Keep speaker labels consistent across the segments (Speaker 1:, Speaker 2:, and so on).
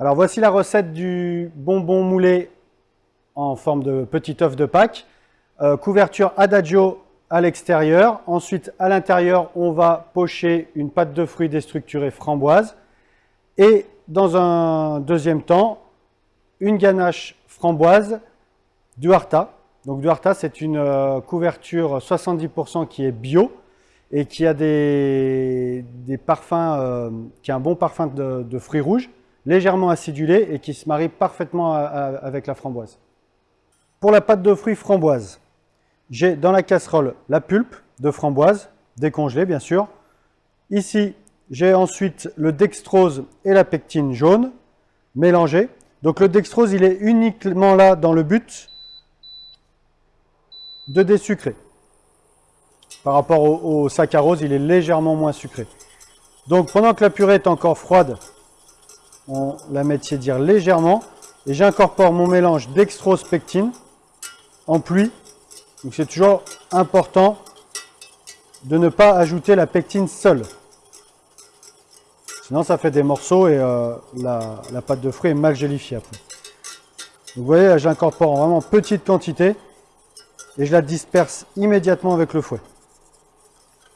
Speaker 1: Alors voici la recette du bonbon moulé en forme de petit œuf de Pâques. Euh, couverture Adagio à l'extérieur. Ensuite, à l'intérieur, on va pocher une pâte de fruits déstructurée framboise. Et dans un deuxième temps, une ganache framboise Duarta. Donc Duarta, c'est une euh, couverture 70% qui est bio et qui a des, parfums, euh, qui a un bon parfum de, fruits rouges, légèrement acidulé et qui se marie parfaitement avec la framboise. Pour la pâte de fruits framboise, j'ai dans la casserole la pulpe de framboise, décongelée bien sûr. Ici, j'ai ensuite le dextrose et la pectine jaune mélangés. Donc le dextrose, il est uniquement là dans le but de désucrer. Par rapport au, saccharose, il est légèrement moins sucré. Donc pendant que la purée est encore froide, on la met tiédir légèrement. Et j'incorpore mon mélange dextrose-pectine en pluie. Donc c'est toujours important de ne pas ajouter la pectine seule. Sinon ça fait des morceaux et euh, la, pâte de fruits est mal gélifiée après. vous voyez, j'incorpore en vraiment petite quantité et je la disperse immédiatement avec le fouet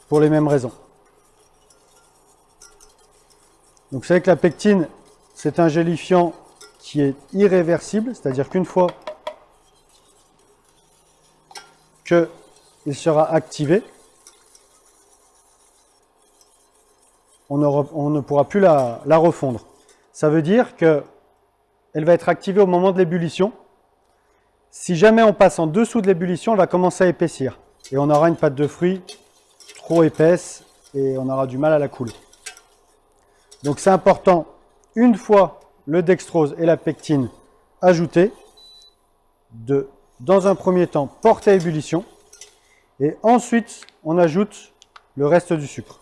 Speaker 1: pour les mêmes raisons. Donc vous savez que la pectine, c'est un gélifiant qui est irréversible, c'est-à-dire qu'une fois qu'il sera activé, on, ne pourra plus la, la refondre. Ça veut dire qu'elle va être activée au moment de l'ébullition. Si jamais on passe en dessous de l'ébullition, elle va commencer à épaissir. Et on aura une pâte de fruits trop épaisse et on aura du mal à la couler. Donc c'est important, une fois le dextrose et la pectine ajoutés, dans un premier temps, porter à ébullition, et ensuite on ajoute le reste du sucre.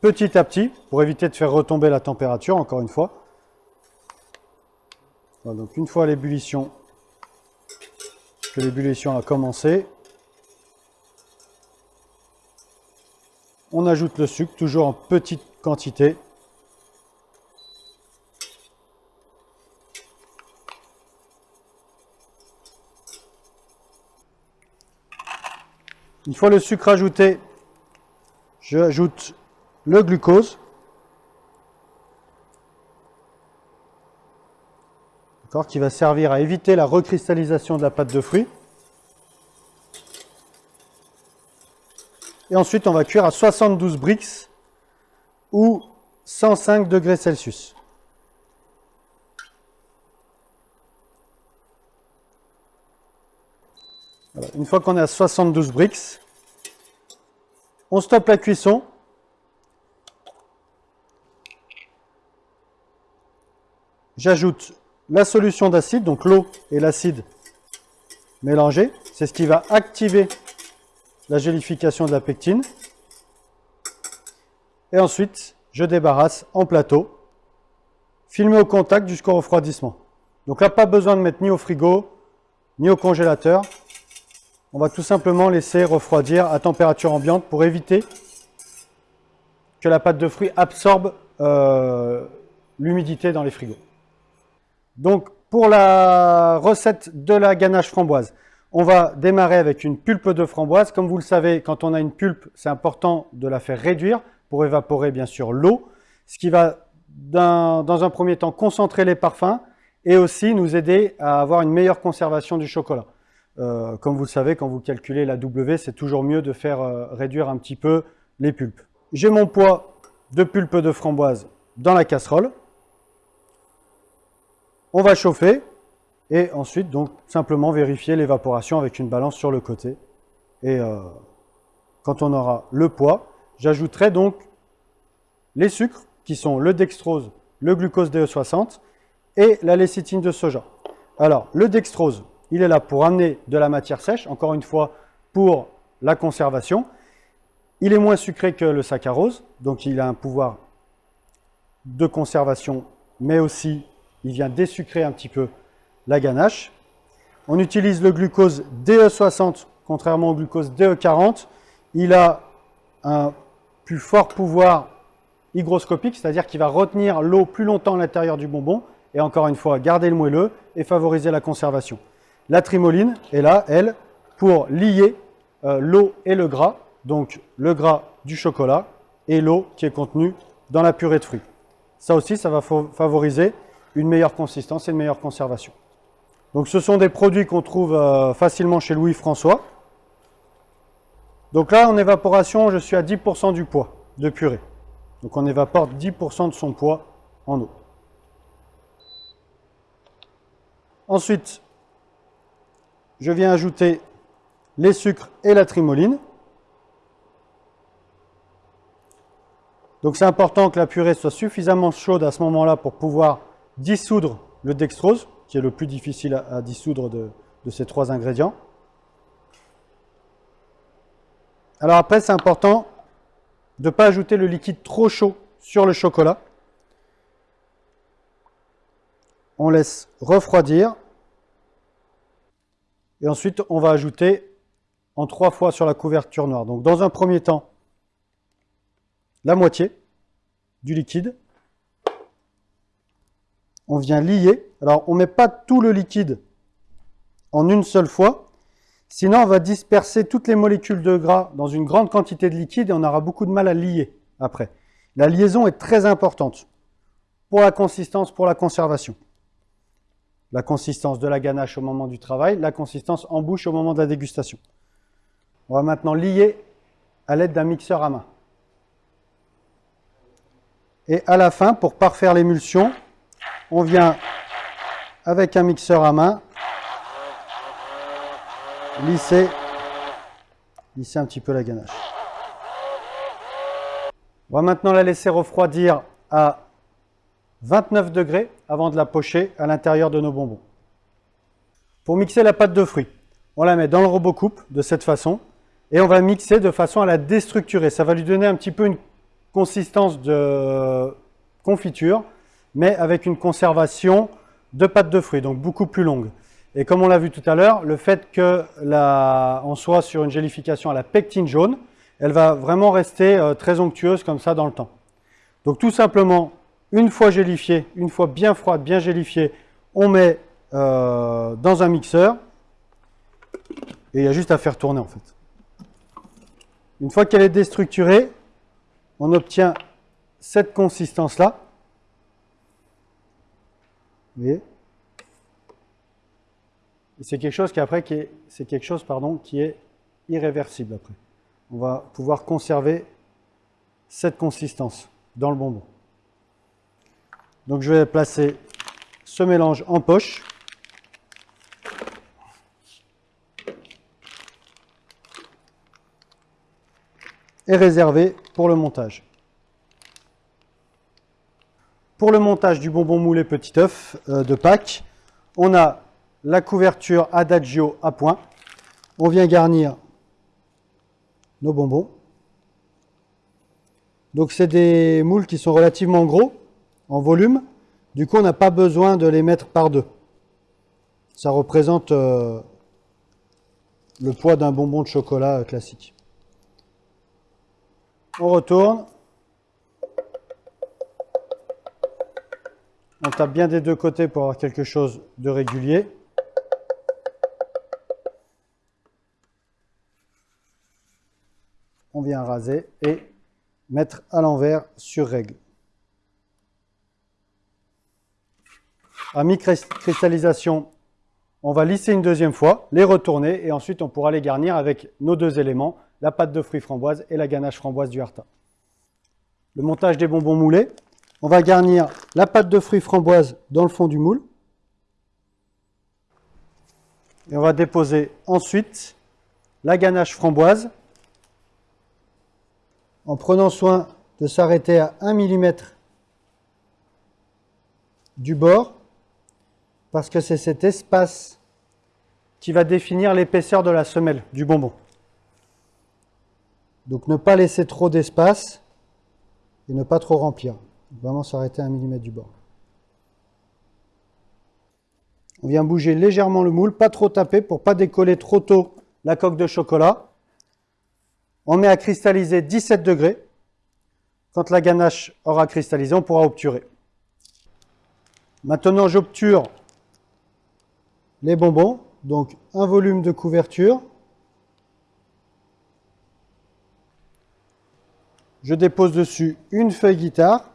Speaker 1: Petit à petit, pour éviter de faire retomber la température, encore une fois. donc une fois l'ébullition, que l'ébullition a commencé, On ajoute le sucre, toujours en petite quantité. Une fois le sucre ajouté, j'ajoute le glucose. qui va servir à éviter la recristallisation de la pâte de fruits. Et ensuite, on va cuire à 72 brix ou 105 degrés Celsius. Une fois qu'on est à 72 brix, on stoppe la cuisson. J'ajoute la solution d'acide, donc l'eau et l'acide mélangés. C'est ce qui va activer la gélification de la pectine. Et ensuite, je débarrasse en plateau, filmé au contact jusqu'au refroidissement. Donc là, pas besoin de mettre ni au frigo, ni au congélateur. On va tout simplement laisser refroidir à température ambiante pour éviter que la pâte de fruits absorbe euh, l'humidité dans les frigos. Donc, pour la recette de la ganache framboise, on va démarrer avec une pulpe de framboise. Comme vous le savez, quand on a une pulpe, c'est important de la faire réduire pour évaporer bien sûr l'eau, ce qui va dans un premier temps concentrer les parfums et aussi nous aider à avoir une meilleure conservation du chocolat. Euh, comme vous le savez, quand vous calculez la W, c'est toujours mieux de faire euh, réduire un petit peu les pulpes. J'ai mon poids de pulpe de framboise dans la casserole. On va chauffer. Et ensuite, donc, simplement vérifier l'évaporation avec une balance sur le côté. Et euh, quand on aura le poids, j'ajouterai donc les sucres, qui sont le dextrose, le glucose DE60 et la lécithine de soja. Alors, le dextrose, il est là pour amener de la matière sèche, encore une fois, pour la conservation. Il est moins sucré que le saccharose, donc il a un pouvoir de conservation, mais aussi il vient désucrer un petit peu la ganache. On utilise le glucose DE60, contrairement au glucose DE40. Il a un plus fort pouvoir hygroscopique, c'est-à-dire qu'il va retenir l'eau plus longtemps à l'intérieur du bonbon, et encore une fois, garder le moelleux et favoriser la conservation. La trimoline est là, elle, pour lier euh, l'eau et le gras, donc le gras du chocolat et l'eau qui est contenue dans la purée de fruits. Ça aussi, ça va favoriser une meilleure consistance et une meilleure conservation. Donc ce sont des produits qu'on trouve euh, facilement chez Louis-François. Donc là, en évaporation, je suis à 10% du poids de purée. Donc on évapore 10% de son poids en eau. Ensuite, je viens ajouter les sucres et la trimoline. Donc c'est important que la purée soit suffisamment chaude à ce moment-là pour pouvoir dissoudre le dextrose, qui est le plus difficile à, dissoudre de, ces trois ingrédients. Alors après, c'est important de ne pas ajouter le liquide trop chaud sur le chocolat. On laisse refroidir. Et ensuite, on va ajouter en trois fois sur la couverture noire. Donc dans un premier temps, la moitié du liquide. On vient lier. Alors on ne met pas tout le liquide en une seule fois. Sinon, on va disperser toutes les molécules de gras dans une grande quantité de liquide et on aura beaucoup de mal à lier après. La liaison est très importante pour la consistance, pour la conservation. La consistance de la ganache au moment du travail, la consistance en bouche au moment de la dégustation. On va maintenant lier à l'aide d'un mixeur à main. Et à la fin, pour parfaire l'émulsion, on vient avec un mixeur à main lisser, un petit peu la ganache. On va maintenant la laisser refroidir à 29 degrés avant de la pocher à l'intérieur de nos bonbons. Pour mixer la pâte de fruits, on la met dans le robot coupe de cette façon et on va mixer de façon à la déstructurer. Ça va lui donner un petit peu une consistance de confiture, mais avec une conservation de pâte de fruits, donc beaucoup plus longue. Et comme on l'a vu tout à l'heure, le fait qu'on soit sur une gélification à la pectine jaune, elle va vraiment rester euh, très onctueuse comme ça dans le temps. Donc tout simplement, une fois gélifiée, une fois bien froide, bien gélifiée, on met euh, dans un mixeur et il y a juste à faire tourner en fait. Une fois qu'elle est déstructurée, on obtient cette consistance-là. Vous voyez? C'est quelque chose qui après qui est, c'est quelque chose pardon qui est irréversible après. On va pouvoir conserver cette consistance dans le bonbon. Donc je vais placer ce mélange en poche. Et réserver pour le montage. Pour le montage du bonbon moulé petit œuf euh, de Pâques, on a la couverture Adagio à point. On vient garnir nos bonbons. Donc c'est des moules qui sont relativement gros en volume. Du coup, on n'a pas besoin de les mettre par deux. Ça représente euh, le poids d'un bonbon de chocolat euh, classique. On retourne. On tape bien des deux côtés pour avoir quelque chose de régulier. on vient raser et mettre à l'envers sur règle. À mi-cristallisation, on va lisser une deuxième fois, les retourner et ensuite on pourra les garnir avec nos deux éléments, la pâte de fruits framboise et la ganache framboise du Harta. Le montage des bonbons moulés, on va garnir la pâte de fruits framboise dans le fond du moule. Et on va déposer ensuite la ganache framboise en prenant soin de s'arrêter à 1 mm du bord, parce que c'est cet espace qui va définir l'épaisseur de la semelle du bonbon. Donc ne pas laisser trop d'espace et ne pas trop remplir. Vraiment s'arrêter à 1 mm du bord. On vient bouger légèrement le moule, pas trop taper pour pas décoller trop tôt la coque de chocolat. On met à cristalliser 17 degrés. Quand la ganache aura cristallisé, on pourra obturer. Maintenant, j'obture les bonbons. Donc, un volume de couverture. Je dépose dessus une feuille guitare.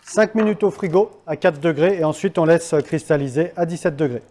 Speaker 1: « 5 minutes au frigo à 4 degrés et ensuite on laisse cristalliser à 17 degrés.